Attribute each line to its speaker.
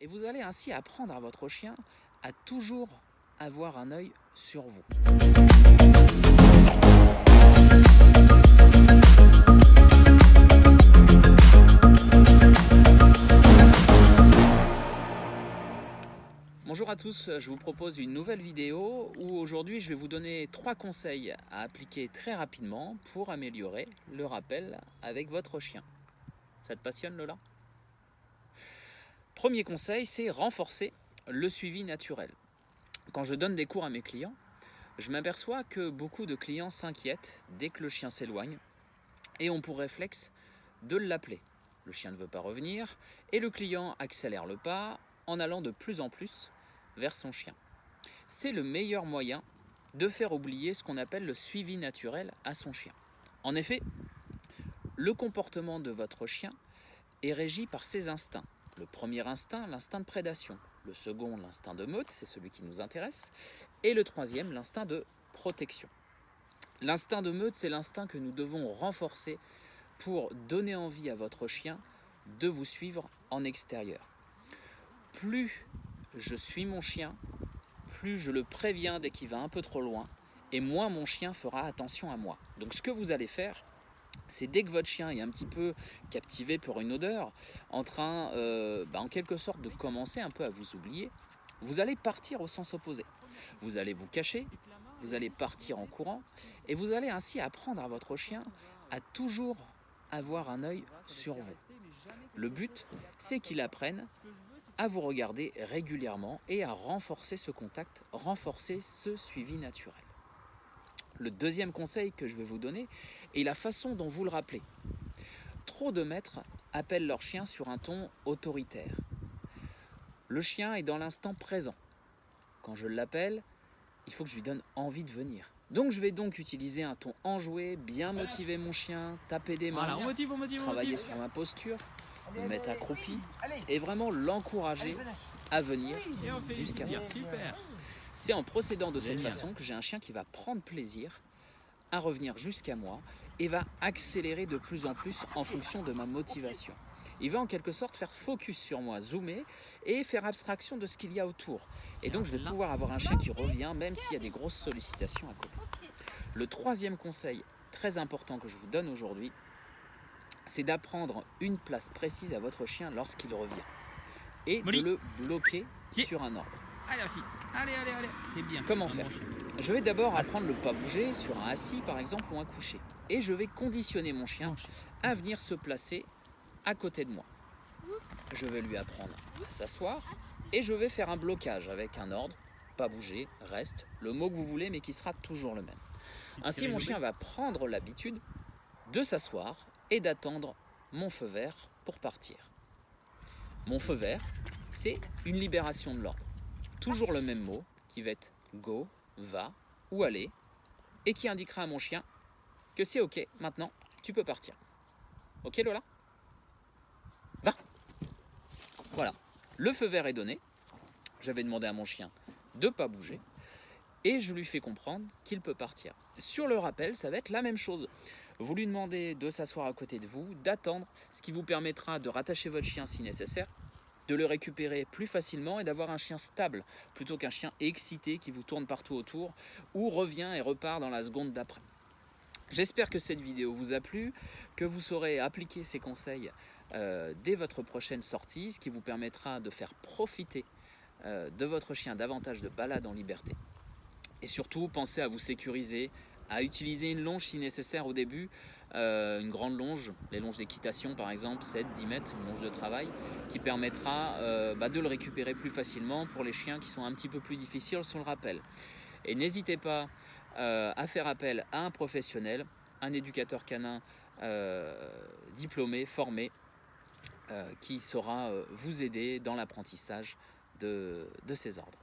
Speaker 1: Et vous allez ainsi apprendre à votre chien à toujours avoir un œil sur vous. Bonjour à tous, je vous propose une nouvelle vidéo où aujourd'hui je vais vous donner trois conseils à appliquer très rapidement pour améliorer le rappel avec votre chien. Ça te passionne Lola? Premier conseil, c'est renforcer le suivi naturel. Quand je donne des cours à mes clients, je m'aperçois que beaucoup de clients s'inquiètent dès que le chien s'éloigne et ont pour réflexe de l'appeler. Le chien ne veut pas revenir et le client accélère le pas en allant de plus en plus vers son chien. C'est le meilleur moyen de faire oublier ce qu'on appelle le suivi naturel à son chien. En effet, le comportement de votre chien est régi par ses instincts. Le premier instinct, l'instinct de prédation. Le second, l'instinct de meute, c'est celui qui nous intéresse. Et le troisième, l'instinct de protection. L'instinct de meute, c'est l'instinct que nous devons renforcer pour donner envie à votre chien de vous suivre en extérieur. Plus je suis mon chien, plus je le préviens dès qu'il va un peu trop loin, et moins mon chien fera attention à moi. Donc ce que vous allez faire, c'est dès que votre chien est un petit peu captivé pour une odeur, en train, euh, bah, en quelque sorte, de commencer un peu à vous oublier, vous allez partir au sens opposé. Vous allez vous cacher, vous allez partir en courant, et vous allez ainsi apprendre à votre chien à toujours avoir un œil sur vous. Le but, c'est qu'il apprenne à vous regarder régulièrement et à renforcer ce contact, renforcer ce suivi naturel. Le deuxième conseil que je vais vous donner est la façon dont vous le rappelez. Trop de maîtres appellent leur chien sur un ton autoritaire. Le chien est dans l'instant présent. Quand je l'appelle, il faut que je lui donne envie de venir. Donc je vais donc utiliser un ton enjoué, bien motiver mon chien, taper des mains, travailler sur ma posture, me mettre accroupi et vraiment l'encourager à venir jusqu'à moi. C'est en procédant de cette façon que j'ai un chien qui va prendre plaisir à revenir jusqu'à moi et va accélérer de plus en plus en fonction de ma motivation. Il va en quelque sorte faire focus sur moi, zoomer et faire abstraction de ce qu'il y a autour. Et donc je vais pouvoir avoir un chien qui revient même s'il y a des grosses sollicitations à côté. Le troisième conseil très important que je vous donne aujourd'hui, c'est d'apprendre une place précise à votre chien lorsqu'il revient et de le bloquer sur un ordre.
Speaker 2: Allez, allez, allez, allez, c'est bien.
Speaker 1: Comment faire Je vais d'abord apprendre le pas bouger sur un assis par exemple ou un coucher. Et je vais conditionner mon chien à venir se placer à côté de moi. Je vais lui apprendre à s'asseoir et je vais faire un blocage avec un ordre, pas bouger, reste, le mot que vous voulez mais qui sera toujours le même. Ainsi mon chien va prendre l'habitude de s'asseoir et d'attendre mon feu vert pour partir. Mon feu vert, c'est une libération de l'ordre toujours le même mot qui va être go, va ou aller et qui indiquera à mon chien que c'est ok, maintenant tu peux partir. Ok Lola? Va Voilà, le feu vert est donné. J'avais demandé à mon chien de ne pas bouger et je lui fais comprendre qu'il peut partir. Sur le rappel, ça va être la même chose. Vous lui demandez de s'asseoir à côté de vous, d'attendre, ce qui vous permettra de rattacher votre chien si nécessaire de le récupérer plus facilement et d'avoir un chien stable plutôt qu'un chien excité qui vous tourne partout autour ou revient et repart dans la seconde d'après. J'espère que cette vidéo vous a plu, que vous saurez appliquer ces conseils euh, dès votre prochaine sortie, ce qui vous permettra de faire profiter euh, de votre chien davantage de balade en liberté. Et surtout, pensez à vous sécuriser, à utiliser une longe si nécessaire au début, euh, une grande longe, les longes d'équitation par exemple, 7-10 mètres, une longe de travail, qui permettra euh, bah, de le récupérer plus facilement pour les chiens qui sont un petit peu plus difficiles sur le rappel. Et n'hésitez pas euh, à faire appel à un professionnel, un éducateur canin diplômé, formé, qui saura vous aider dans l'apprentissage de ces ordres.